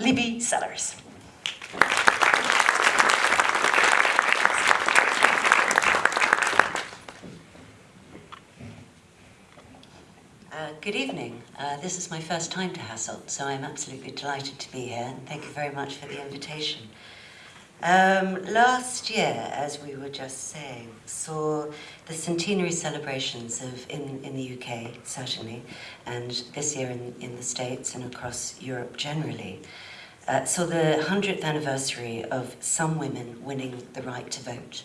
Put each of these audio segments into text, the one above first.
Libby Sellers. Uh, good evening. Uh, this is my first time to Hasselt, so I'm absolutely delighted to be here, and thank you very much for the invitation. Um, last year, as we were just saying, saw the centenary celebrations of in, in the UK, certainly, and this year in, in the States and across Europe generally. Uh, saw the 100th anniversary of some women winning the right to vote,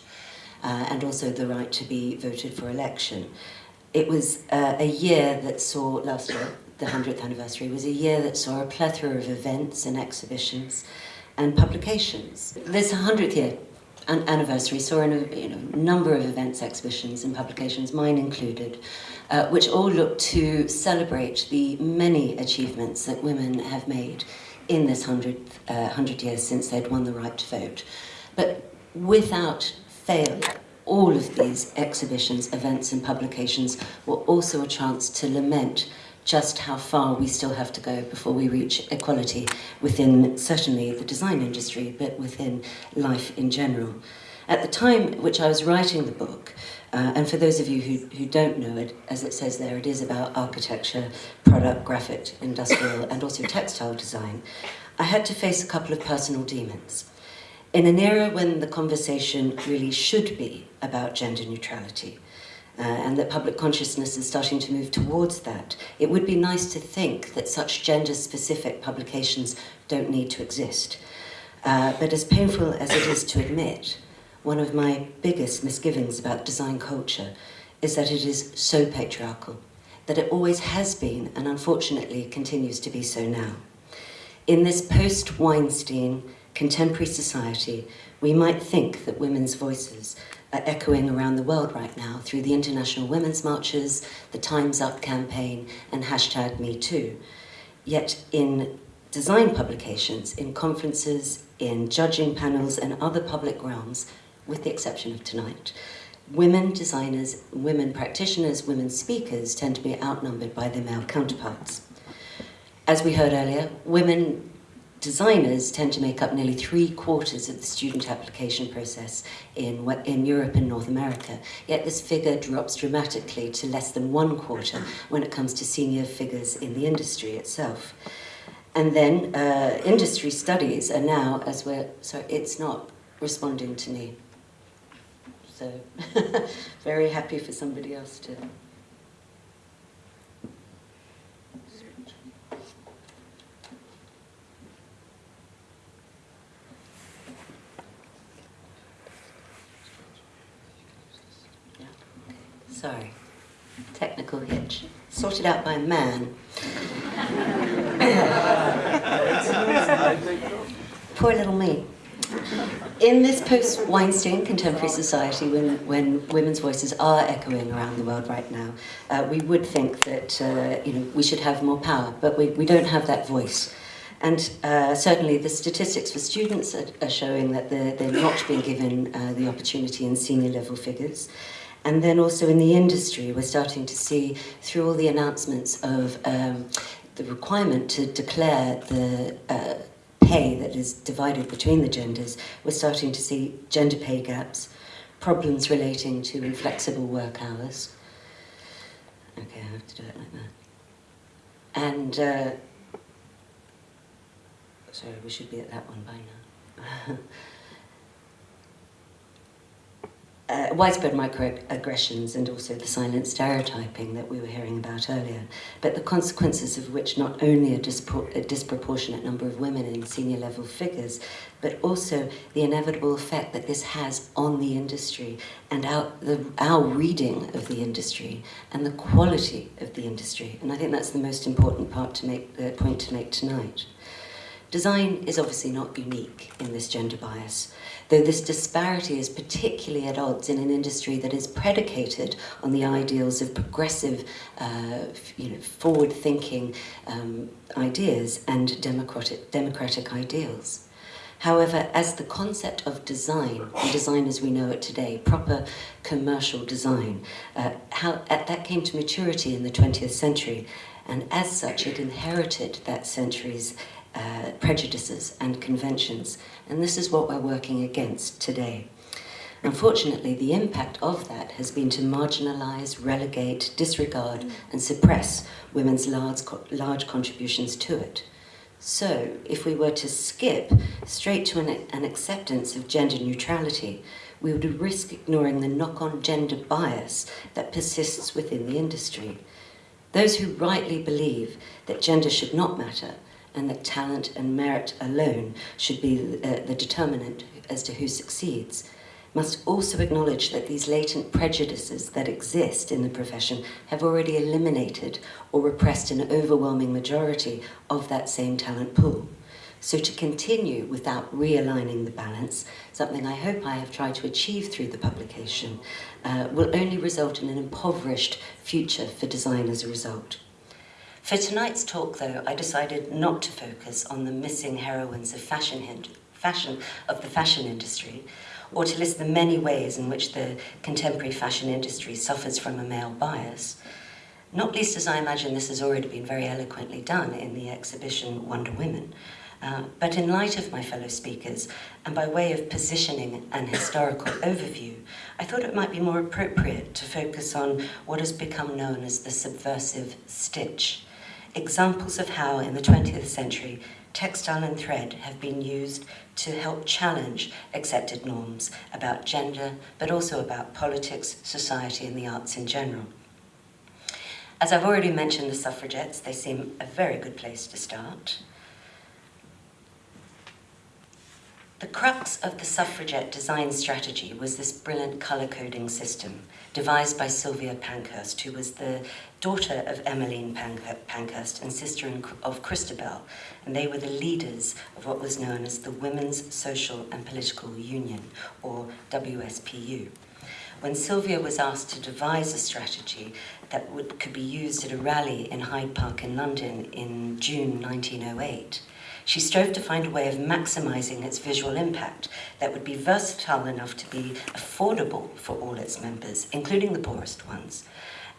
uh, and also the right to be voted for election. It was uh, a year that saw, last year, the 100th anniversary, was a year that saw a plethora of events and exhibitions and publications. This 100th year anniversary saw a you know, number of events, exhibitions and publications, mine included, uh, which all look to celebrate the many achievements that women have made in this 100, uh, 100 years since they'd won the right to vote. But without fail, all of these exhibitions, events and publications were also a chance to lament just how far we still have to go before we reach equality within certainly the design industry, but within life in general. At the time which I was writing the book, uh, and for those of you who, who don't know it, as it says there, it is about architecture, product, graphic, industrial, and also textile design, I had to face a couple of personal demons. In an era when the conversation really should be about gender neutrality, uh, and that public consciousness is starting to move towards that, it would be nice to think that such gender-specific publications don't need to exist. Uh, but as painful as it is to admit, one of my biggest misgivings about design culture is that it is so patriarchal, that it always has been and unfortunately continues to be so now. In this post-Weinstein, contemporary society, we might think that women's voices are echoing around the world right now through the International Women's Marches, the Time's Up campaign, and hashtag MeToo. Yet in design publications, in conferences, in judging panels and other public realms, with the exception of tonight, women designers, women practitioners, women speakers tend to be outnumbered by their male counterparts. As we heard earlier, women designers tend to make up nearly three quarters of the student application process in, in Europe and North America, yet this figure drops dramatically to less than one quarter when it comes to senior figures in the industry itself. And then uh, industry studies are now, as we're, sorry, it's not responding to me. So very happy for somebody else to Sorry. Technical hitch. Sorted out by a man. Poor little me. In this post-Weinstein contemporary society, when, when women's voices are echoing around the world right now, uh, we would think that uh, you know, we should have more power, but we, we don't have that voice. And uh, certainly the statistics for students are, are showing that they're, they're not being given uh, the opportunity in senior level figures. And then also in the industry, we're starting to see through all the announcements of um, the requirement to declare the uh, pay that is divided between the genders, we're starting to see gender pay gaps, problems relating to inflexible work hours. Okay, I have to do it like that. And, uh, sorry, we should be at that one by now. uh, widespread microaggressions and also the silent stereotyping that we were hearing about earlier, but the consequences of which not only a, dispro a disproportionate number of women in senior level figures, but also the inevitable effect that this has on the industry and our, the, our reading of the industry and the quality of the industry. And I think that's the most important part to make, the point to make tonight. Design is obviously not unique in this gender bias, though this disparity is particularly at odds in an industry that is predicated on the ideals of progressive, uh, you know, forward-thinking um, ideas and democratic, democratic ideals. However, as the concept of design, design as we know it today, proper commercial design, uh, how that came to maturity in the 20th century, and as such it inherited that century's uh, prejudices and conventions, and this is what we're working against today. Unfortunately, the impact of that has been to marginalise, relegate, disregard and suppress women's large, large contributions to it. So, if we were to skip straight to an, an acceptance of gender neutrality, we would risk ignoring the knock-on gender bias that persists within the industry. Those who rightly believe that gender should not matter and that talent and merit alone should be the, uh, the determinant as to who succeeds must also acknowledge that these latent prejudices that exist in the profession have already eliminated or repressed an overwhelming majority of that same talent pool. So to continue without realigning the balance, something I hope I have tried to achieve through the publication, uh, will only result in an impoverished future for design as a result. For tonight's talk, though, I decided not to focus on the missing heroines of fashion, fashion of the fashion industry, or to list the many ways in which the contemporary fashion industry suffers from a male bias, not least as I imagine this has already been very eloquently done in the exhibition Wonder Women. Uh, but in light of my fellow speakers, and by way of positioning an historical overview, I thought it might be more appropriate to focus on what has become known as the subversive stitch, examples of how in the 20th century textile and thread have been used to help challenge accepted norms about gender, but also about politics, society and the arts in general. As I've already mentioned the suffragettes, they seem a very good place to start. The crux of the suffragette design strategy was this brilliant colour coding system devised by Sylvia Pankhurst, who was the daughter of Emmeline Pankhurst and sister of Christabel, and they were the leaders of what was known as the Women's Social and Political Union, or WSPU. When Sylvia was asked to devise a strategy that would, could be used at a rally in Hyde Park in London in June 1908, she strove to find a way of maximizing its visual impact that would be versatile enough to be affordable for all its members, including the poorest ones,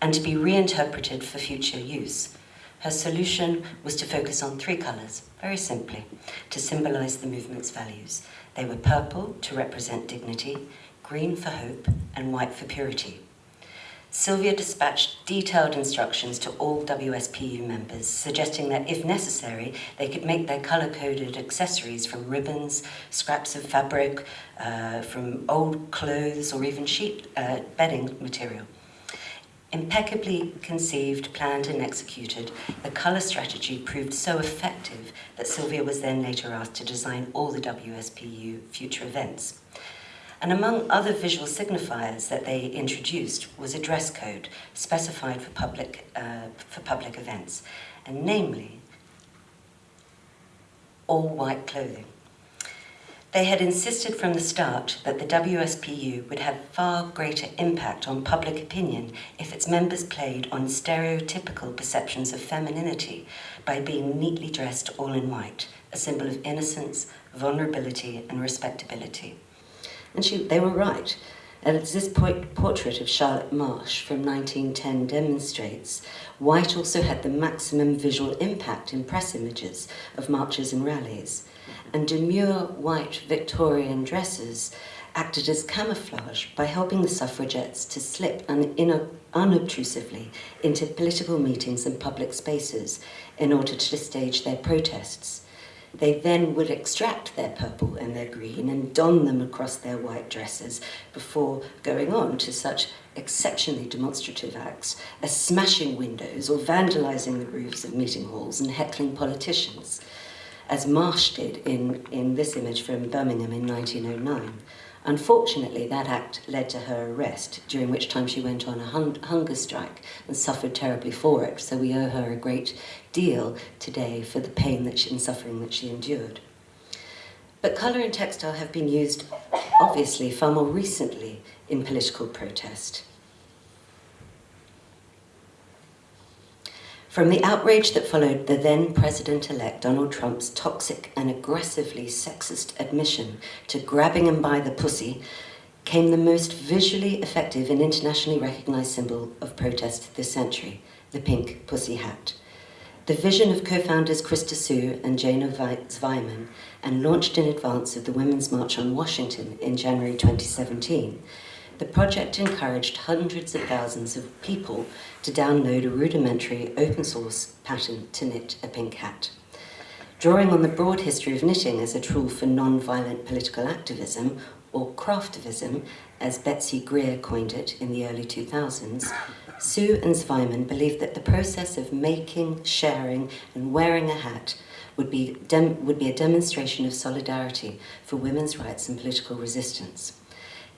and to be reinterpreted for future use. Her solution was to focus on three colours, very simply, to symbolize the movement's values. They were purple to represent dignity, green for hope, and white for purity. Sylvia dispatched detailed instructions to all WSPU members, suggesting that if necessary, they could make their colour-coded accessories from ribbons, scraps of fabric, uh, from old clothes, or even sheet uh, bedding material. Impeccably conceived, planned and executed, the colour strategy proved so effective that Sylvia was then later asked to design all the WSPU future events. And among other visual signifiers that they introduced was a dress code specified for public, uh, for public events, and namely, all white clothing. They had insisted from the start that the WSPU would have far greater impact on public opinion if its members played on stereotypical perceptions of femininity by being neatly dressed all in white, a symbol of innocence, vulnerability and respectability. And she, they were right. And as this portrait of Charlotte Marsh from 1910 demonstrates, white also had the maximum visual impact in press images of marches and rallies. And demure white Victorian dresses acted as camouflage by helping the suffragettes to slip un unobtrusively into political meetings and public spaces in order to stage their protests. They then would extract their purple and their green and don them across their white dresses before going on to such exceptionally demonstrative acts as smashing windows or vandalizing the roofs of meeting halls and heckling politicians, as Marsh did in, in this image from Birmingham in 1909. Unfortunately, that act led to her arrest, during which time she went on a hun hunger strike and suffered terribly for it. So we owe her a great deal today for the pain that she, and suffering that she endured. But colour and textile have been used, obviously, far more recently in political protest. From the outrage that followed the then President-elect Donald Trump's toxic and aggressively sexist admission to grabbing him by the pussy came the most visually effective and internationally recognized symbol of protest this century, the pink pussy hat. The vision of co-founders Krista Suh and Jana Zweiman and launched in advance of the Women's March on Washington in January 2017, the project encouraged hundreds of thousands of people to download a rudimentary open source pattern to knit a pink hat. Drawing on the broad history of knitting as a tool for non-violent political activism, or craftivism, as Betsy Greer coined it in the early 2000s, Suh and Zweiman believed that the process of making, sharing, and wearing a hat would be, would be a demonstration of solidarity for women's rights and political resistance.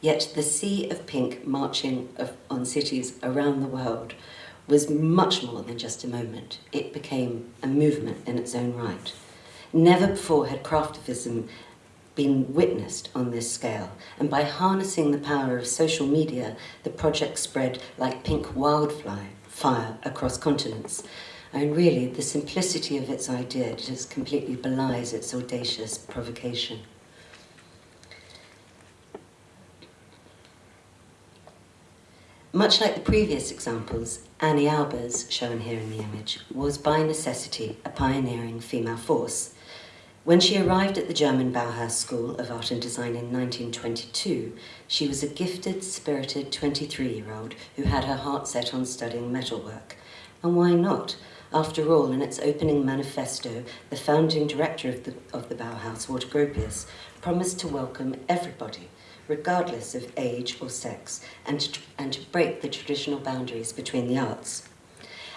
Yet the sea of pink marching of, on cities around the world was much more than just a moment. It became a movement in its own right. Never before had craftivism been witnessed on this scale, and by harnessing the power of social media, the project spread like pink wildfire fire across continents. And really, the simplicity of its idea just completely belies its audacious provocation. Much like the previous examples, Anni Albers, shown here in the image, was by necessity a pioneering female force, when she arrived at the German Bauhaus School of Art and Design in 1922, she was a gifted, spirited 23-year-old who had her heart set on studying metalwork. And why not? After all, in its opening manifesto, the founding director of the, of the Bauhaus, Walter Gropius, promised to welcome everybody, regardless of age or sex, and to, and to break the traditional boundaries between the arts.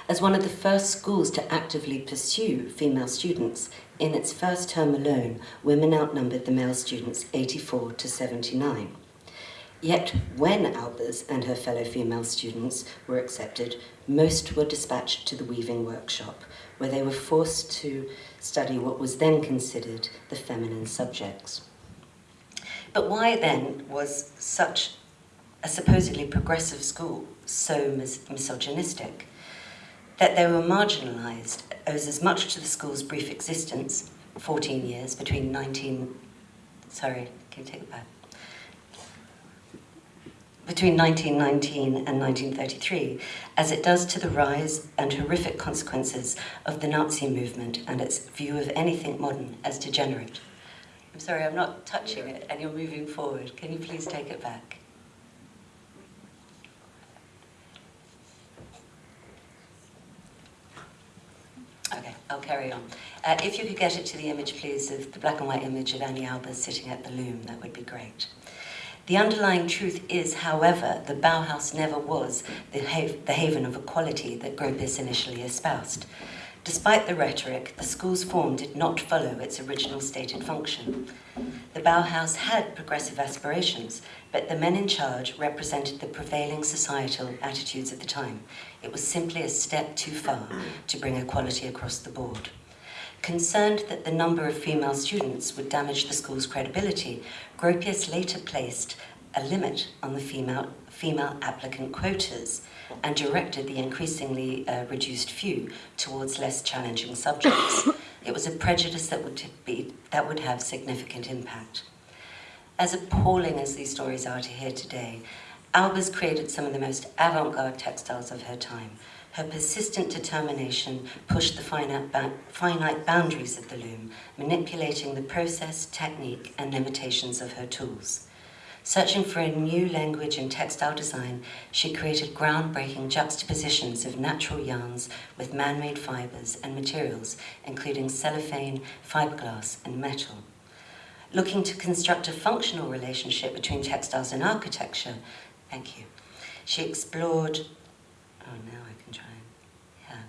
As one of the first schools to actively pursue female students, in its first term alone, women outnumbered the male students 84 to 79. Yet, when Albers and her fellow female students were accepted, most were dispatched to the weaving workshop, where they were forced to study what was then considered the feminine subjects. But why then was such a supposedly progressive school so mis misogynistic? That they were marginalised owes as much to the school's brief existence, 14 years, between 19... Sorry, can you take it back? Between 1919 and 1933, as it does to the rise and horrific consequences of the Nazi movement and its view of anything modern as degenerate. I'm sorry, I'm not touching it and you're moving forward. Can you please take it back? Okay, I'll carry on. Uh, if you could get it to the image, please, of the black and white image of Anni Albers sitting at the loom, that would be great. The underlying truth is, however, the Bauhaus never was the, ha the haven of equality that Gropius initially espoused. Despite the rhetoric, the school's form did not follow its original stated function. The Bauhaus had progressive aspirations, but the men in charge represented the prevailing societal attitudes of the time. It was simply a step too far to bring equality across the board. Concerned that the number of female students would damage the school's credibility, Gropius later placed a limit on the female, female applicant quotas and directed the increasingly uh, reduced few towards less challenging subjects. it was a prejudice that would, be, that would have significant impact. As appalling as these stories are to hear today, Albers created some of the most avant-garde textiles of her time. Her persistent determination pushed the finite, finite boundaries of the loom, manipulating the process, technique, and limitations of her tools. Searching for a new language in textile design, she created groundbreaking juxtapositions of natural yarns with man-made fibers and materials, including cellophane, fiberglass, and metal. Looking to construct a functional relationship between textiles and architecture, thank you, she explored, oh now I can try,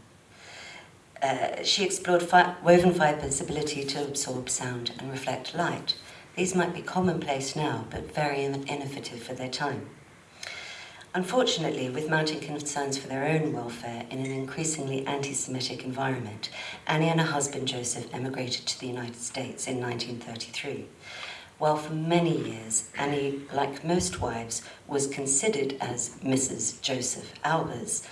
yeah. Uh, she explored fi woven fibers' ability to absorb sound and reflect light, these might be commonplace now, but very innovative for their time. Unfortunately, with mounting concerns for their own welfare in an increasingly anti-Semitic environment, Anni and her husband Josef emigrated to the United States in 1933. While for many years, Anni, like most wives, was considered as Mrs. Josef Albers,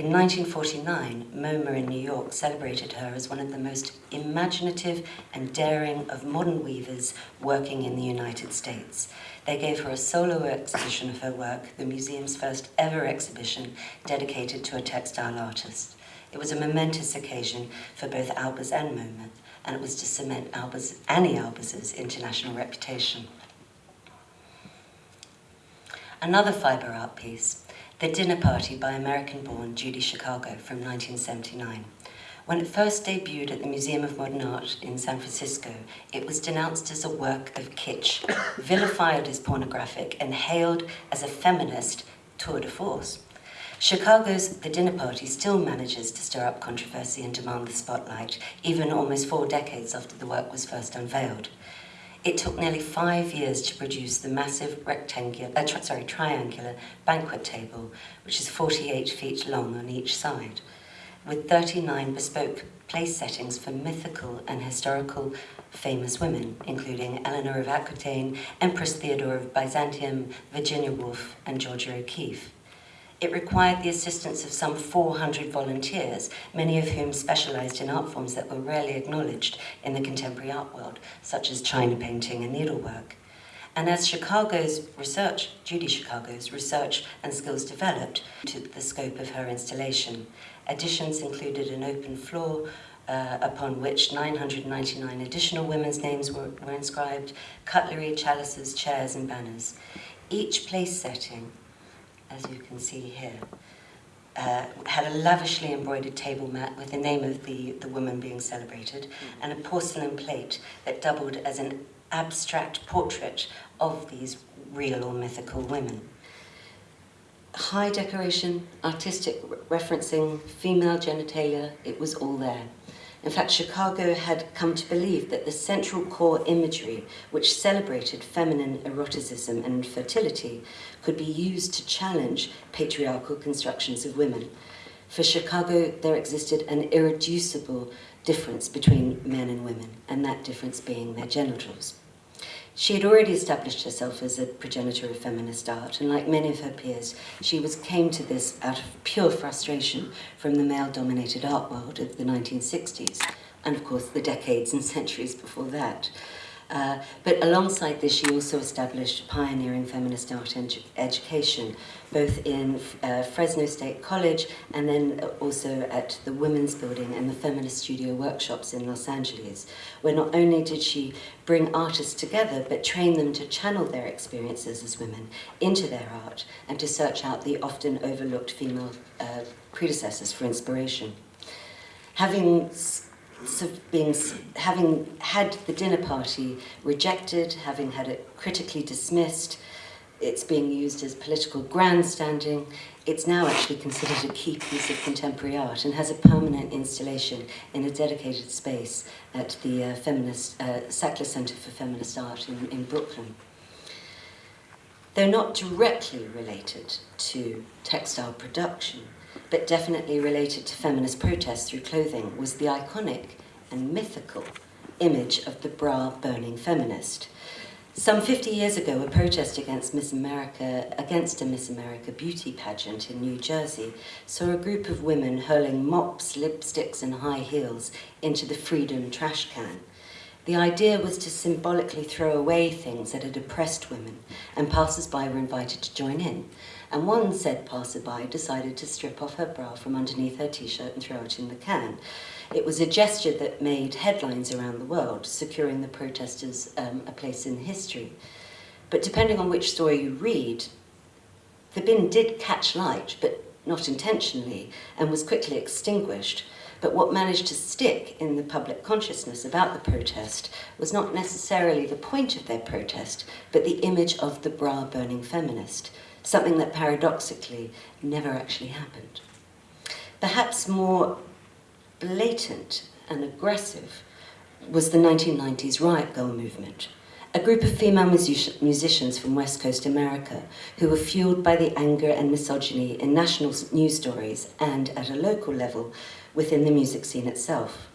in 1949, MoMA in New York celebrated her as one of the most imaginative and daring of modern weavers working in the United States. They gave her a solo exhibition of her work, the museum's first ever exhibition dedicated to a textile artist. It was a momentous occasion for both Albers and MoMA, and it was to cement Albers, Anni Albers' international reputation. Another fibre art piece, The Dinner Party by American-born Judy Chicago from 1979. When it first debuted at the Museum of Modern Art in San Francisco, it was denounced as a work of kitsch, vilified as pornographic, and hailed as a feminist tour de force. Chicago's The Dinner Party still manages to stir up controversy and demand the spotlight, even almost four decades after the work was first unveiled. It took nearly five years to produce the massive rectangular, uh, sorry, triangular banquet table, which is 48 feet long on each side with 39 bespoke place settings for mythical and historical famous women, including Eleanor of Aquitaine, Empress Theodora of Byzantium, Virginia Woolf, and Georgia O'Keeffe. It required the assistance of some 400 volunteers, many of whom specialized in art forms that were rarely acknowledged in the contemporary art world, such as china painting and needlework. And as Chicago's research, Judy Chicago's research and skills developed to the scope of her installation, Additions included an open floor uh, upon which 999 additional women's names were, were inscribed, cutlery, chalices, chairs and banners. Each place setting, as you can see here, uh, had a lavishly embroidered table mat with the name of the, the woman being celebrated and a porcelain plate that doubled as an abstract portrait of these real or mythical women high decoration, artistic referencing, female genitalia, it was all there. In fact, Chicago had come to believe that the central core imagery, which celebrated feminine eroticism and fertility, could be used to challenge patriarchal constructions of women. For Chicago, there existed an irreducible difference between men and women, and that difference being their genitals. She had already established herself as a progenitor of feminist art, and like many of her peers, she was came to this out of pure frustration from the male-dominated art world of the 1960s, and of course the decades and centuries before that. Uh, but alongside this, she also established pioneering feminist art education, both in uh, Fresno State College and then also at the Women's Building and the Feminist Studio workshops in Los Angeles, where not only did she bring artists together, but train them to channel their experiences as women into their art and to search out the often overlooked female uh, predecessors for inspiration. Having being, having had the dinner party rejected, having had it critically dismissed, it's being used as political grandstanding, it's now actually considered a key piece of contemporary art and has a permanent installation in a dedicated space at the uh, feminist, uh, Sackler Center for Feminist Art in, in Brooklyn. They're not directly related to textile production, but definitely related to feminist protests through clothing, was the iconic and mythical image of the bra-burning feminist. Some 50 years ago, a protest against Miss America, against a Miss America beauty pageant in New Jersey, saw a group of women hurling mops, lipsticks and high heels into the Freedom trash can. The idea was to symbolically throw away things that had oppressed women, and passers-by were invited to join in. And one said passerby decided to strip off her bra from underneath her t-shirt and throw it in the can. It was a gesture that made headlines around the world, securing the protesters um, a place in history. But depending on which story you read, the bin did catch light, but not intentionally, and was quickly extinguished. But what managed to stick in the public consciousness about the protest was not necessarily the point of their protest, but the image of the bra-burning feminist, something that paradoxically never actually happened. Perhaps more blatant and aggressive was the 1990s Riot grrrl movement, a group of female music musicians from West Coast America who were fueled by the anger and misogyny in national news stories and, at a local level, within the music scene itself.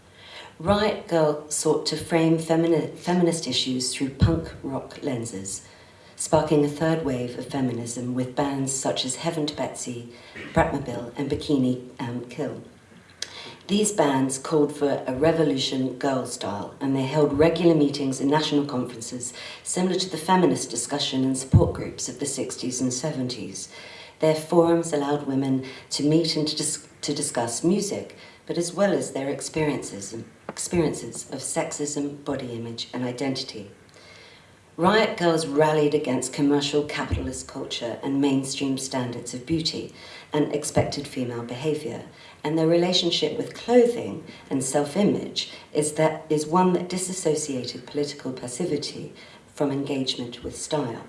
Riot Grrrl sought to frame femini feminist issues through punk rock lenses, sparking a third wave of feminism with bands such as Heaven to Betsy, Bratmobile and Bikini um, Kill. These bands called for a revolution girl style and they held regular meetings and national conferences similar to the feminist discussion and support groups of the 60s and 70s. Their forums allowed women to meet and to, dis to discuss music, but as well as their experiences, experiences of sexism, body image and identity. Riot Grrrls rallied against commercial capitalist culture and mainstream standards of beauty and expected female behavior, and their relationship with clothing and self-image is, that, is one that disassociated political passivity from engagement with style.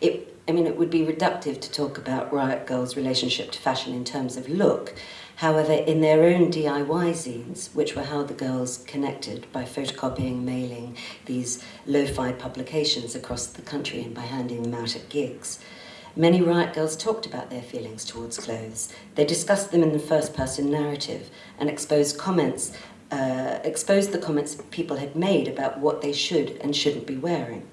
It, I mean, it would be reductive to talk about Riot Grrrls' relationship to fashion in terms of look. However, in their own DIY zines, which were how the girls connected by photocopying, mailing these lo-fi publications across the country and by handing them out at gigs, Many Riot Grrrls talked about their feelings towards clothes. They discussed them in the first person narrative and exposed comments, uh, exposed the comments people had made about what they should and shouldn't be wearing.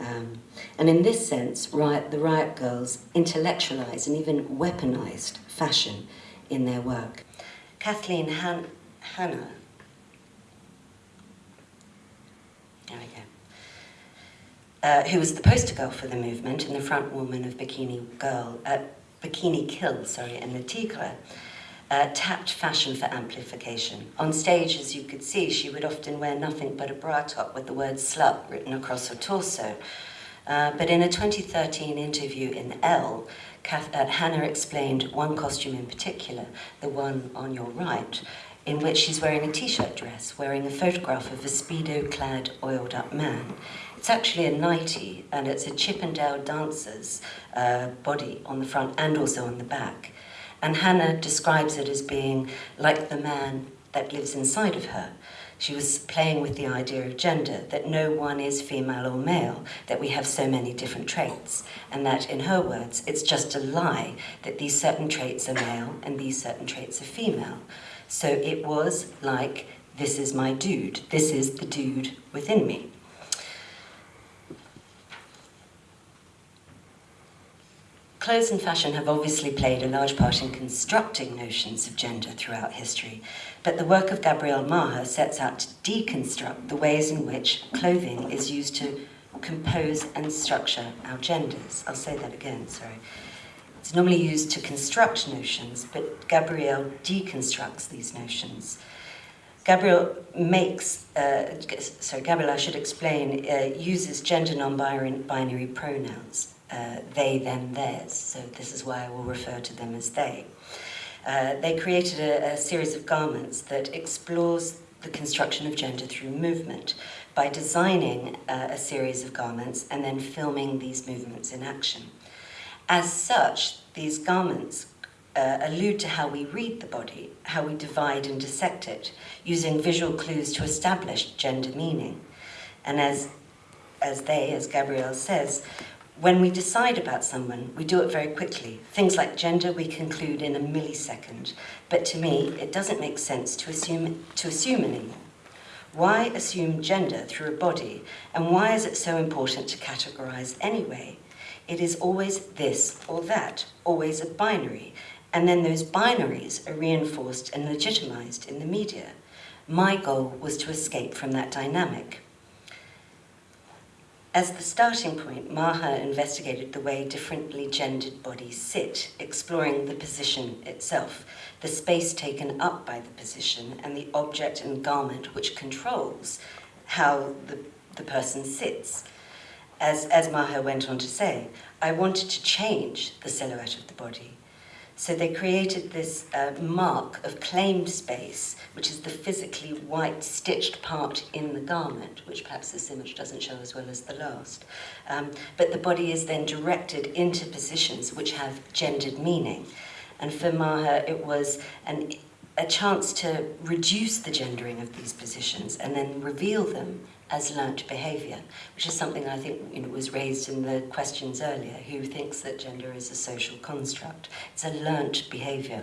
Um, and in this sense, Riot, the Riot Grrrls intellectualized and even weaponized fashion in their work. Kathleen Han Hanna, there we go, uh, who was the poster girl for the movement and the front woman of Bikini Girl, uh, Bikini Kill, sorry, and Le Tigre, uh, tapped fashion for amplification. On stage, as you could see, she would often wear nothing but a bra top with the word slut written across her torso. Uh, but in a 2013 interview in Elle, Kath, uh, Hanna explained one costume in particular, the one on your right, in which she's wearing a t-shirt dress, wearing a photograph of a speedo-clad, oiled-up man. It's actually a nightie, and it's a Chippendale dancer's uh, body on the front and also on the back. And Hanna describes it as being like the man that lives inside of her. She was playing with the idea of gender, that no one is female or male, that we have so many different traits, and that, in her words, it's just a lie that these certain traits are male and these certain traits are female. So it was like, this is my dude, this is the dude within me. Clothes and fashion have obviously played a large part in constructing notions of gender throughout history, but the work of Gabrielle Maher sets out to deconstruct the ways in which clothing is used to compose and structure our genders. I'll say that again, sorry. It's normally used to construct notions, but Gabrielle deconstructs these notions. Gabrielle makes, uh, sorry, Gabrielle, I should explain, uh, uses gender non-binary pronouns uh, they, them, theirs. So this is why I will refer to them as they. Uh, they created a, a series of garments that explores the construction of gender through movement by designing uh, a series of garments and then filming these movements in action. As such, these garments uh, allude to how we read the body, how we divide and dissect it, using visual clues to establish gender meaning. And as, as they, as Gabrielle says, when we decide about someone, we do it very quickly. Things like gender we conclude in a millisecond, but to me, it doesn't make sense to assume, to assume anymore. Why assume gender through a body, and why is it so important to categorize anyway? It is always this or that, always a binary, and then those binaries are reinforced and legitimized in the media. My goal was to escape from that dynamic. As the starting point, Maher investigated the way differently gendered bodies sit, exploring the position itself, the space taken up by the position, and the object and garment which controls how the, the person sits. As, as Maher went on to say, I wanted to change the silhouette of the body, so they created this uh, mark of claimed space, which is the physically white stitched part in the garment, which perhaps this image doesn't show as well as the last. Um, but the body is then directed into positions which have gendered meaning. And for Maher, it was an, a chance to reduce the gendering of these positions and then reveal them as learnt behaviour, which is something I think you know, was raised in the questions earlier, who thinks that gender is a social construct. It's a learnt behaviour.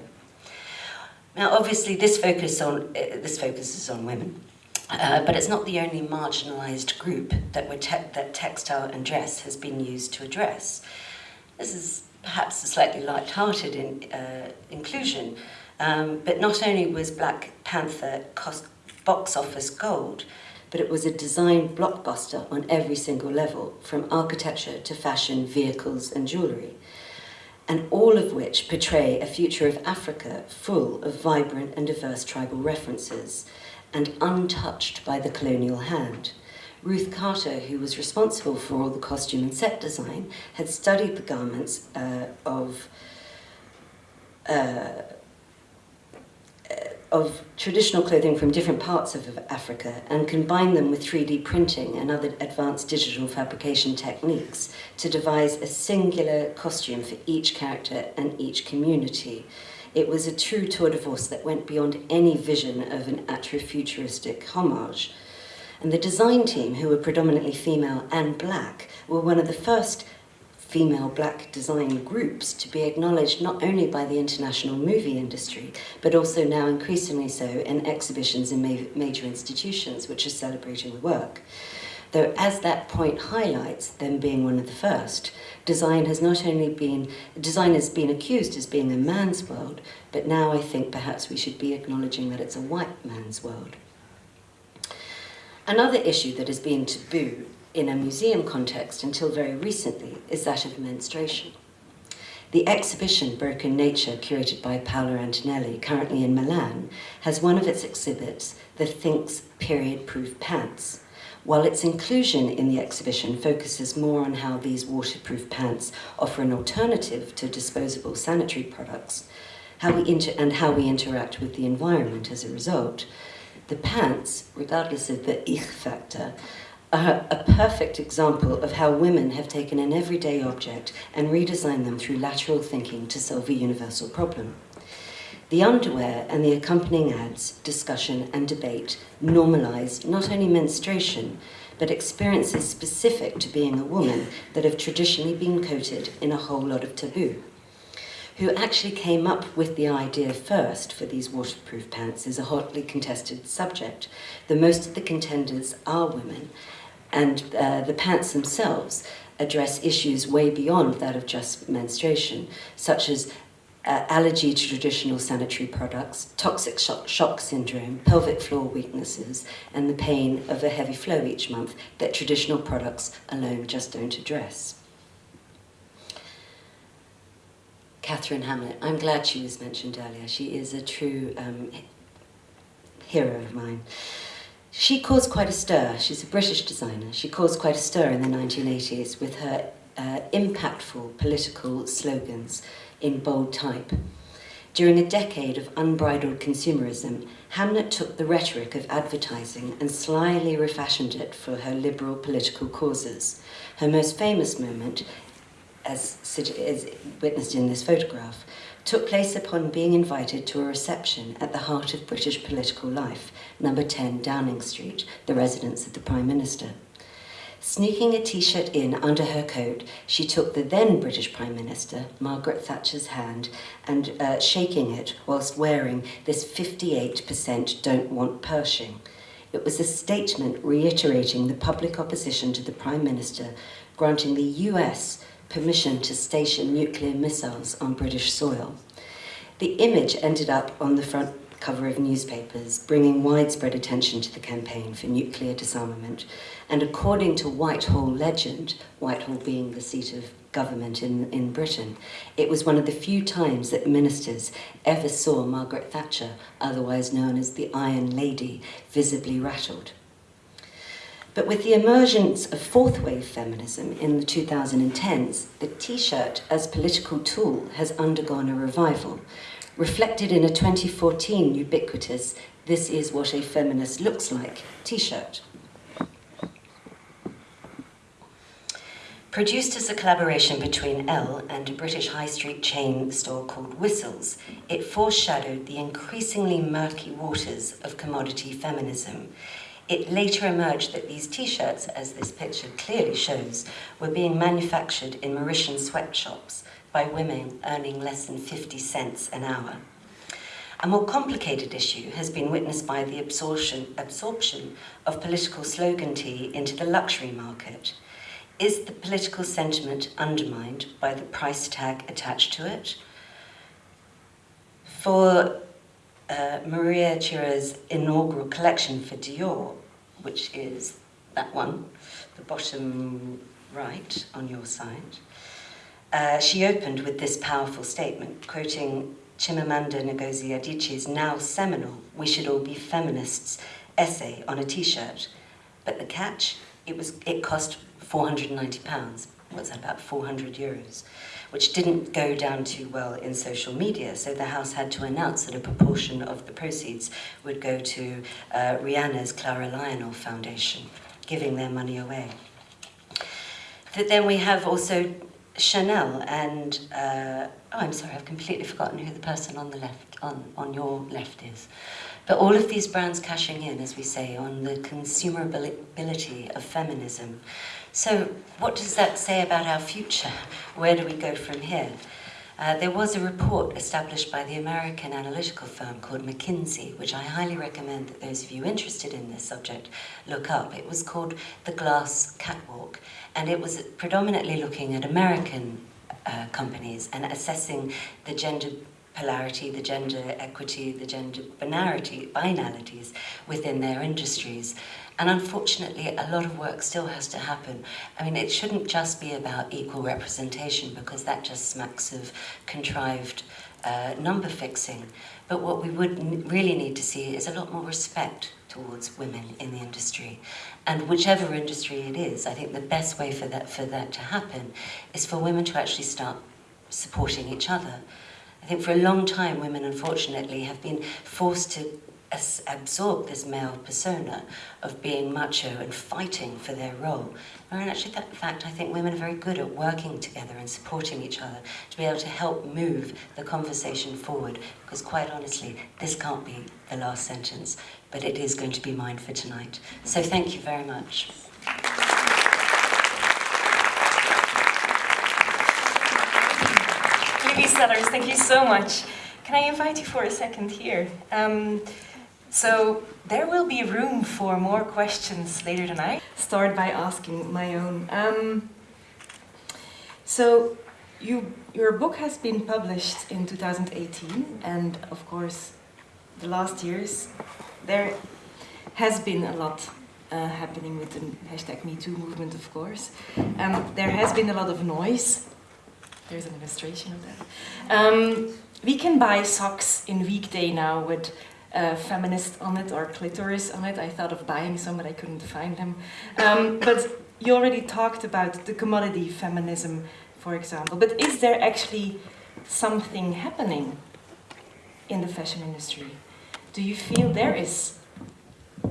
Now obviously this, focus on, uh, this focuses on women, uh, but it's not the only marginalised group that, te that textile and dress has been used to address. This is perhaps a slightly light-hearted in, uh, inclusion, um, but not only was Black Panther cost box office gold, but it was a design blockbuster on every single level, from architecture to fashion, vehicles and jewellery. and all of which portray a future of Africa full of vibrant and diverse tribal references and untouched by the colonial hand. Ruth Carter, who was responsible for all the costume and set design, had studied the garments uh, of uh, of traditional clothing from different parts of Africa and combine them with 3D printing and other advanced digital fabrication techniques to devise a singular costume for each character and each community. It was a true tour de force that went beyond any vision of an Afrofuturistic homage. And the design team, who were predominantly female and black, were one of the first female black design groups to be acknowledged not only by the international movie industry, but also now increasingly so in exhibitions in ma major institutions which are celebrating the work. Though as that point highlights, them being one of the first, design has not only been, design has been accused as being a man's world, but now I think perhaps we should be acknowledging that it's a white man's world. Another issue that has been taboo in a museum context until very recently is that of menstruation. The exhibition Broken Nature, curated by Paola Antonelli, currently in Milan, has one of its exhibits the Thinx period-proof pants, while its inclusion in the exhibition focuses more on how these waterproof pants offer an alternative to disposable sanitary products how we and how we interact with the environment as a result, the pants, regardless of the ich factor, a, a perfect example of how women have taken an everyday object and redesigned them through lateral thinking to solve a universal problem. The underwear and the accompanying ads, discussion and debate normalize not only menstruation, but experiences specific to being a woman that have traditionally been coated in a whole lot of taboo. Who actually came up with the idea first for these waterproof pants is a hotly contested subject. The most of the contenders are women, and uh, the pants themselves address issues way beyond that of just menstruation, such as uh, allergy to traditional sanitary products, toxic shock, shock, syndrome, pelvic floor weaknesses, and the pain of a heavy flow each month that traditional products alone just don't address. Katharine Hamnett, I'm glad she was mentioned earlier. She is a true um, hero of mine. She caused quite a stir. She's a British designer. She caused quite a stir in the 1980s with her uh, impactful political slogans in bold type. During a decade of unbridled consumerism, Hamnett took the rhetoric of advertising and slyly refashioned it for her liberal political causes. Her most famous moment, as, as witnessed in this photograph, took place upon being invited to a reception at the heart of British political life, number 10 Downing Street, the residence of the Prime Minister. Sneaking a t-shirt in under her coat, she took the then British Prime Minister, Margaret Thatcher's hand, and uh, shaking it whilst wearing this 58% don't want Pershing. It was a statement reiterating the public opposition to the Prime Minister, granting the US permission to station nuclear missiles on British soil. The image ended up on the front cover of newspapers, bringing widespread attention to the campaign for nuclear disarmament. And according to Whitehall legend, Whitehall being the seat of government in, in Britain, it was one of the few times that ministers ever saw Margaret Thatcher, otherwise known as the Iron Lady, visibly rattled. But with the emergence of fourth wave feminism in the 2010s, the t-shirt as political tool has undergone a revival, reflected in a 2014 ubiquitous This is what a feminist looks like t-shirt. Produced as a collaboration between Elle and a British high street chain store called Whistles, it foreshadowed the increasingly murky waters of commodity feminism it later emerged that these t-shirts, as this picture clearly shows, were being manufactured in Mauritian sweatshops by women earning less than 50 cents an hour. A more complicated issue has been witnessed by the absorption, absorption of political slogan tee into the luxury market. Is the political sentiment undermined by the price tag attached to it? For uh, Maria Chiuri's inaugural collection for Dior, which is that one, the bottom right on your side. uh, she opened with this powerful statement, quoting Chimamanda Ngozi Adichie's now seminal We Should All Be Feminists essay on a t-shirt. But the catch, it, was, it cost 490 pounds. What's that, about 400 euros? Which didn't go down too well in social media, so the House had to announce that a proportion of the proceeds would go to uh, Rihanna's Clara Lionel Foundation, giving their money away. But then we have also Chanel and, uh, oh, I'm sorry, I've completely forgotten who the person on the left, on, on your left is. But all of these brands cashing in, as we say, on the consumability of feminism. So what does that say about our future? Where do we go from here? Uh, there was a report established by the American analytical firm called McKinsey, which I highly recommend that those of you interested in this subject look up. It was called The Glass Catwalk, and it was predominantly looking at American uh, companies and assessing the gender polarity, the gender equity, the gender binarity, binarities within their industries. And unfortunately, a lot of work still has to happen. I mean, it shouldn't just be about equal representation because that just smacks of contrived uh, number fixing. But what we would really need to see is a lot more respect towards women in the industry. And whichever industry it is, I think the best way for that, for that to happen is for women to actually start supporting each other. I think for a long time, women unfortunately have been forced to absorb this male persona of being macho and fighting for their role. And actually, in fact, I think women are very good at working together and supporting each other to be able to help move the conversation forward. Because quite honestly, this can't be the last sentence, but it is going to be mine for tonight. So thank you very much. Libby Sellers, thank you so much. Can I invite you for a second here? Um, so there will be room for more questions later tonight. Start by asking my own. Um, so you, your book has been published in 2018 and of course the last years there has been a lot uh, happening with the hashtag MeToo movement of course. Um, there has been a lot of noise. There's an illustration of that. Um, we can buy socks in weekday now with uh, feminist on it or clitoris on it. I thought of buying some, but I couldn't find them. Um, but you already talked about the commodity feminism, for example. But is there actually something happening in the fashion industry? Do you feel there is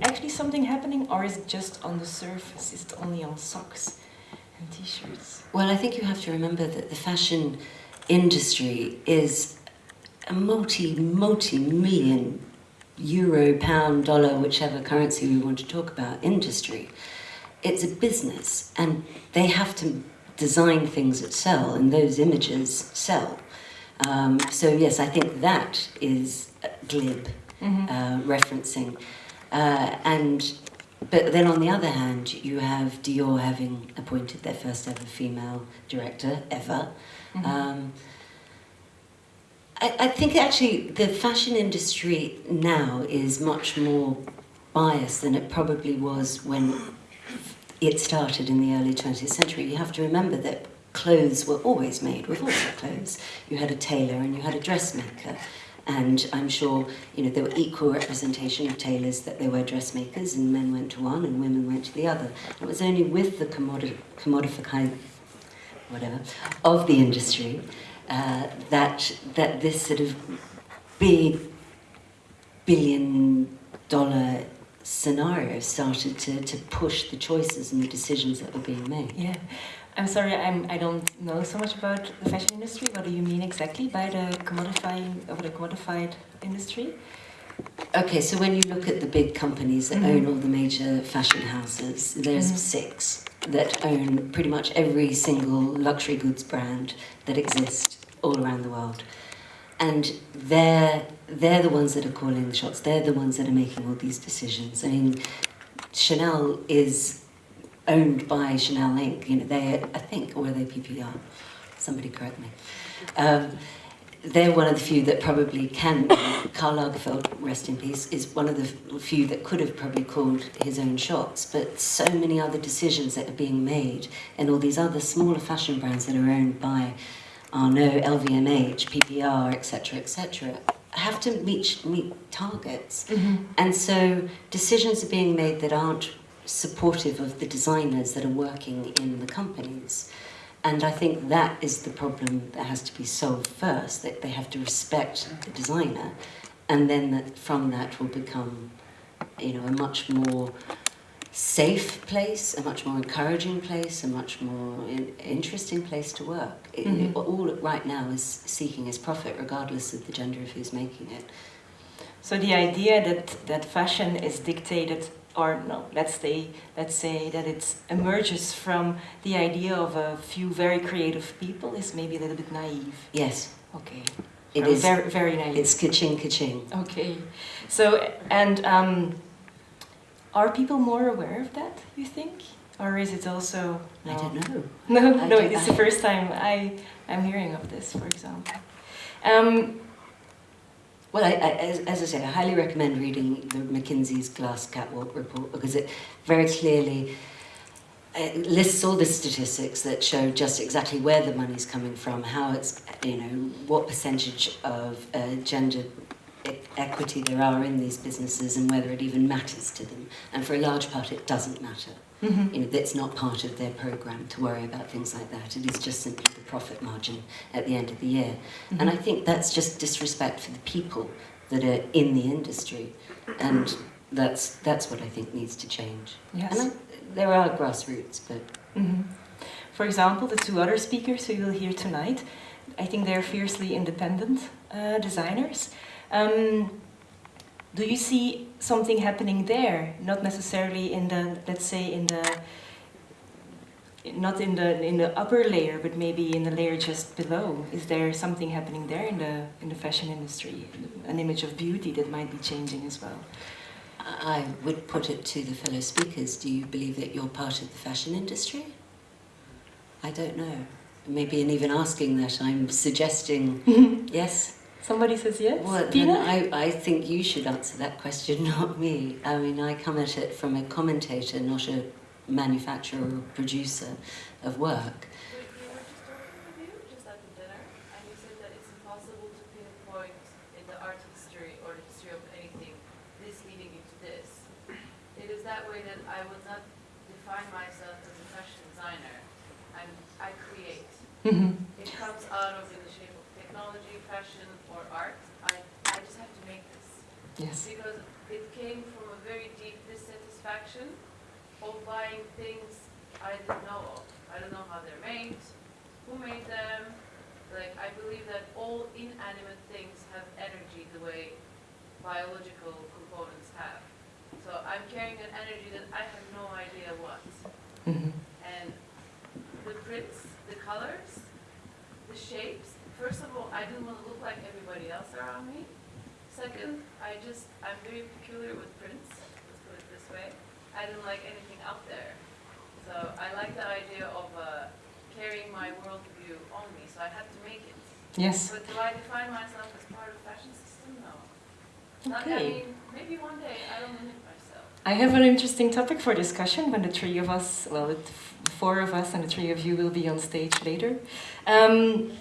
actually something happening or is it just on the surface? Is it only on socks and t-shirts? Well, I think you have to remember that the fashion industry is a multi, multi-million euro, pound, dollar, whichever currency we want to talk about, industry. It's a business and they have to design things that sell and those images sell. Um, so yes, I think that is glib mm -hmm. uh, referencing. Uh, and but then on the other hand, you have Dior having appointed their first ever female director ever. Mm -hmm. um, I, I think actually the fashion industry now is much more biased than it probably was when it started in the early 20th century. You have to remember that clothes were always made with the clothes. You had a tailor and you had a dressmaker. And I'm sure, you know, there were equal representation of tailors that there were dressmakers and men went to one and women went to the other. It was only with the commodi commodification, whatever, of the industry uh, that that this sort of big billion dollar scenario started to, to push the choices and the decisions that were being made. Yeah. I'm sorry, I'm, I don't know so much about the fashion industry. What do you mean exactly by the commodifying of the commodified industry? Okay, so when you look at the big companies that mm -hmm. own all the major fashion houses, there's mm -hmm. six that own pretty much every single luxury goods brand that exists all around the world. And they're, they're the ones that are calling the shots. They're the ones that are making all these decisions. I mean, Chanel is owned by Chanel Inc. You know, they, I think, or are they PPR? Somebody correct me. Um, they're one of the few that probably can, Karl Lagerfeld, rest in peace, is one of the few that could have probably called his own shots, but so many other decisions that are being made and all these other smaller fashion brands that are owned by Arnault, LVMH, PPR, etc., etc., have to meet, meet targets. Mm-hmm. And so decisions are being made that aren't supportive of the designers that are working in the companies. And I think that is the problem that has to be solved first, that they have to respect the designer, and then that from that will become, you know, a much more safe place, a much more encouraging place, a much more in, interesting place to work. It- Mhm. all it right now is seeking is profit, regardless of the gender of who's making it. So the idea that, that fashion is dictated, or no, let's say, let's say that it emerges from the idea of a few very creative people is maybe a little bit naive. Yes, Okay. it is. Very, very naive. It's ka-ching, ka-ching. Okay. So, and um, are people more aware of that, you think? Or is it also... I don't know. No, I no, it's the first time I, I'm hearing of this, for example. Um, Well, I, I, as, as I say, I highly recommend reading the McKinsey's Glass Catwalk report because it very clearly uh, lists all the statistics that show just exactly where the money's coming from, how it's, you know, what percentage of uh, gender equity there are in these businesses and whether it even matters to them. And for a large part, it doesn't matter. Mhm. You know, that's not part of their program to worry about things like that. It is just simply the profit margin at the end of the year. And I think that's just disrespect for the people that are in the industry. And that's, that's what I think needs to change. Yes. And I, there are grassroots, but Mhm. For example, the two other speakers who you'll hear tonight, I think they're fiercely independent uh, designers. Um, do you see something happening there? Not necessarily in the, let's say, in the, not in the in the upper layer, but maybe in the layer just below. Is there something happening there in the in the fashion industry? An image of beauty that might be changing as well. I I would put it to the fellow speakers. Do you believe that you're part of the fashion industry? I don't know. Maybe in even asking that, I'm suggesting yes. Somebody says yes. Well, then Pina? I, I think you should answer that question, not me. I mean, I come at it from a commentator, not a manufacturer or producer of work. We, we were just talking with you, just at dinner, and you said that it's impossible to pinpoint in the art history or the history of anything this leading into this. It is that way that I would not define myself as a fashion designer. I'm, I create. Mm-hmm. It comes out of in the shape of technology, fashion, or art. I, I just have to make this. Yes. Because it came from a very deep dissatisfaction of buying things I didn't know of. I don't know how they're made, who made them. Like, I believe that all inanimate things have energy the way biological components have. So I'm carrying an energy that I have no idea what. Mhm. And the prints, the colors, the shapes, first of all, I didn't want to look like everybody else around me. Second, I just, I'm very peculiar with prints, let's put it this way. I didn't like anything out there. So I like the idea of uh, carrying my worldview on me, so I had to make it. Yes. But do I define myself as part of the fashion system? No. Not, I Okay. mean, maybe one day I don't limit myself. I have an interesting topic for discussion when the three of us, well, the four of us and the three of you will be on stage later. Um,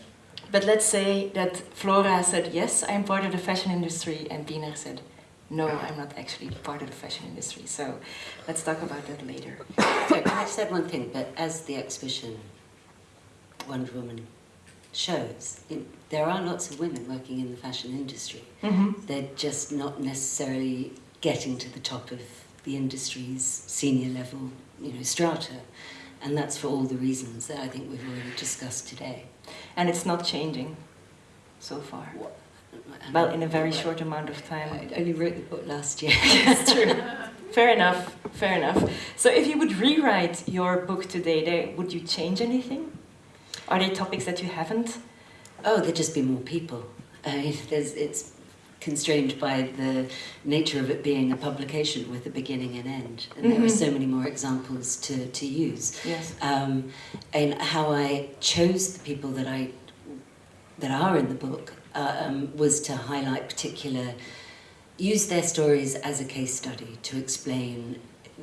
but let's say that Flora said, yes, I'm part of the fashion industry, and Piener said, no, I'm not actually part of the fashion industry. So let's talk about that later. So I said one thing, but as the exhibition Wonder Woman shows, in, there are lots of women working in the fashion industry. Mm-hmm. They're just not necessarily getting to the top of the industry's senior level, you know, strata. And that's for all the reasons that I think we've already discussed today. And it's not changing so far. And Well, in a very short amount of time. I only wrote the book last year. That's true. Fair enough. Fair enough. So, if you would rewrite your book today, would you change anything? Are there topics that you haven't? Oh, there'd just be more people. Uh, there's, it's constrained by the nature of it being a publication with a beginning and end. And there are Mhm. so many more examples to, to use. Yes. Um, and how I chose the people that I that are in the book uh, um, was to highlight particular, use their stories as a case study to explain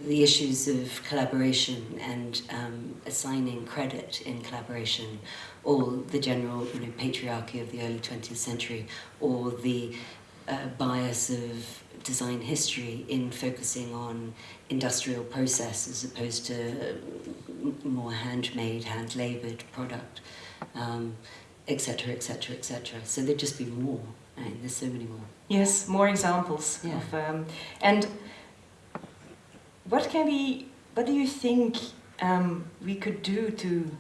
the issues of collaboration and um, assigning credit in collaboration, or the general you know, patriarchy of the early 20th century, or the uh, bias of design history in focusing on industrial process as opposed to more handmade, hand-laboured product, etc., etc., etc. So there'd just be more. I mean, there's so many more. Yes, more examples. Yeah. Of, um, and what can we, what do you think um, we could do to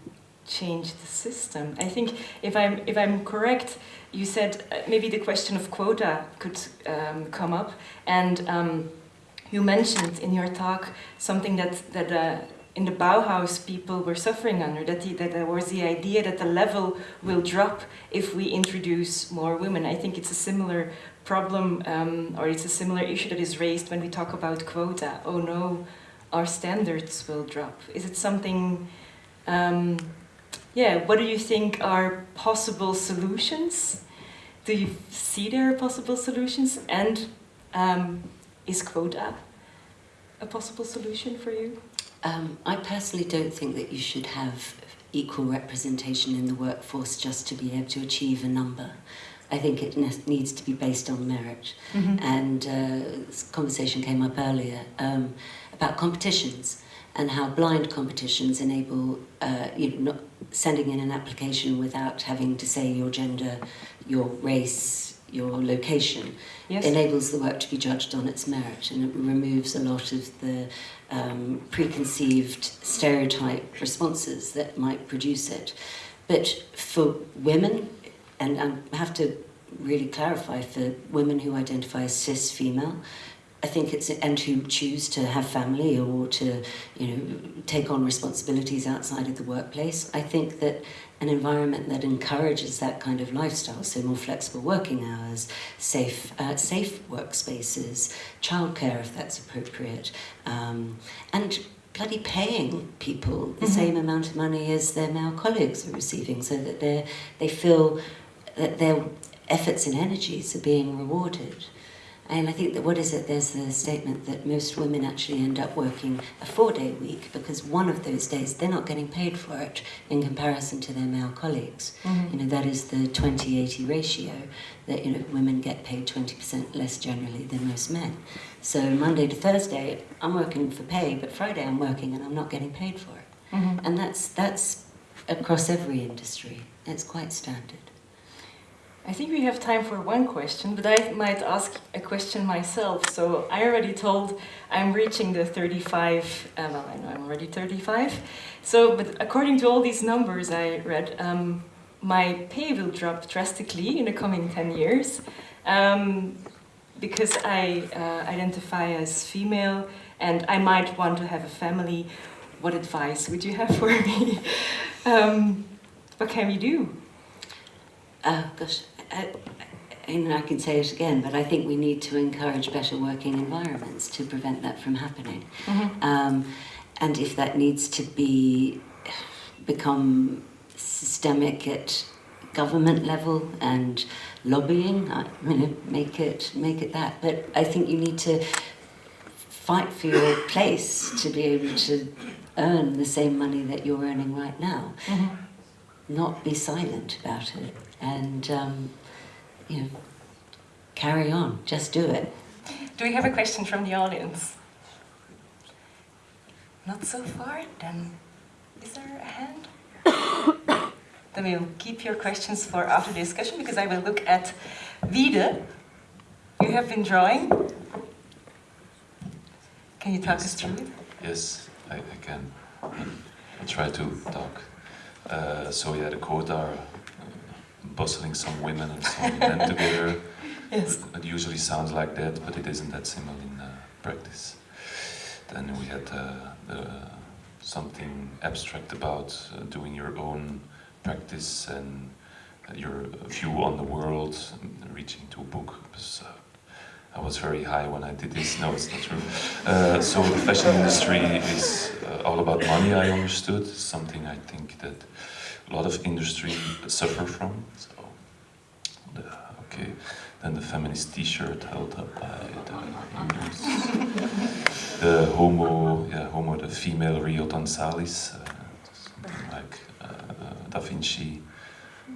change the system? I think if I'm, if I'm correct, you said uh, maybe the question of quota could um, come up and um, you mentioned in your talk something that, that uh, in the Bauhaus people were suffering under, that, the, that there was the idea that the level will drop if we introduce more women. I think it's a similar problem um, or it's a similar issue that is raised when we talk about quota. Oh no, our standards will drop. Is it something, um, yeah, what do you think are possible solutions? Do you see there are possible solutions? And um, is quota a possible solution for you? Um, I personally don't think that you should have equal representation in the workforce just to be able to achieve a number. I think it ne needs to be based on merit. Mm -hmm. And uh, this conversation came up earlier um, about competitions and how blind competitions enable uh, you know, not sending in an application without having to say your gender, your race, your location yes. enables the work to be judged on its merit and it removes a lot of the um, preconceived stereotype responses that might produce it. But for women, and I have to really clarify for women who identify as cis female, I think it's and who choose to have family or to you know take on responsibilities outside of the workplace. I think that an environment that encourages that kind of lifestyle, so more flexible working hours, safe uh, safe workspaces, childcare if that's appropriate, um, and bloody paying people the Mhm. same amount of money as their male colleagues are receiving, so that they they feel that their efforts and energies are being rewarded. And I think that what is it? There's the statement that most women actually end up working a four-day week because one of those days they're not getting paid for it in comparison to their male colleagues. Mhm. You know that is the 20-80 ratio that you know women get paid 20% less generally than most men. So Monday to Thursday I'm working for pay, but Friday I'm working and I'm not getting paid for it. Mhm. And that's that's across every industry. It's quite standard. I think we have time for one question, but I might ask a question myself. So I already told I'm reaching the 35, uh, well, I know I'm already 35. So, but according to all these numbers I read, um, my pay will drop drastically in the coming 10 years um, because I uh, identify as female and I might want to have a family. What advice would you have for me? um, what can we do? Uh, gosh, I, and I can say it again, but I think we need to encourage better working environments to prevent that from happening. Mhm. Um, and if that needs to be become systemic at government level and lobbying, I mean, make it make it that. But I think you need to fight for your place to be able to earn the same money that you're earning right now. Mhm. Not be silent about it and um, you know carry on. Just do it. Do we have a question from the audience? Not so far? Then is there a hand? then we'll keep your questions for after the discussion because I will look at Wiede. You have been drawing. Can you talk us through it? Yes, I, I can. I'll try to talk. Uh, so yeah, the quota are bustling some women and some men together. Yes. It usually sounds like that, but it isn't that simple in uh, practice. Then we had uh, something abstract about uh, doing your own practice and your view on the world, and reaching to a book. Because, uh, I was very high when I did this. No, it's not true. Uh, so the fashion industry is uh, all about money. I understood something I think that a lot of industry suffer from. So, the, okay, then the feminist T-shirt held up by the the homo the female Rio Tonsalis, uh, like uh, Da Vinci,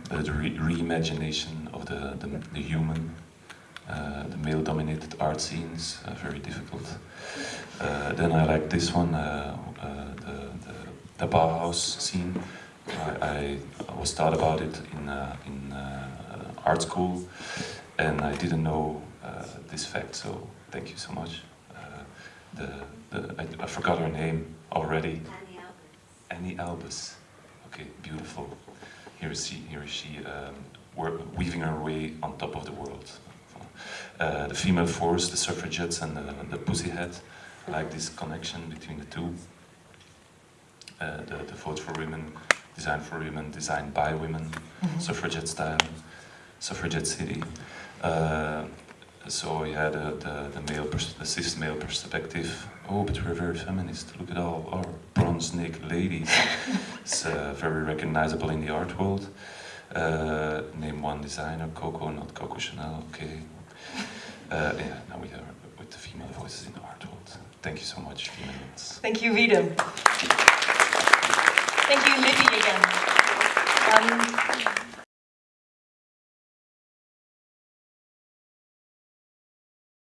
the, the re- reimagination of the, the, the human, uh, the male-dominated art scenes, uh, very difficult. Uh, then I like this one, uh, uh, the, the, the Bauhaus scene. I, I, was taught about it in, uh, in uh, art school, and I didn't know uh, this fact, so thank you so much. Uh, the, the, I, I forgot her name already. Anni Albers. Anni Albers. Okay, beautiful. Here is she, here is she um, weaving her way on top of the world. Uh, the female force, the suffragettes, and the, the pussyhat. I like this connection between the two. Uh, the, the vote for women, design for women, designed by women, suffragette style, suffragette city. Uh, so yeah, the, the, the male, the cis male perspective. Oh, but we're very feminist. Look at all our bronze neck ladies. it's uh, very recognizable in the art world. Uh, name one designer, Coco, not Coco Chanel. Okay. Uh, yeah, now we are with the female voices in the art world. Thank you so much, females. Thank you, Wiedem. You, Libby, again. Um,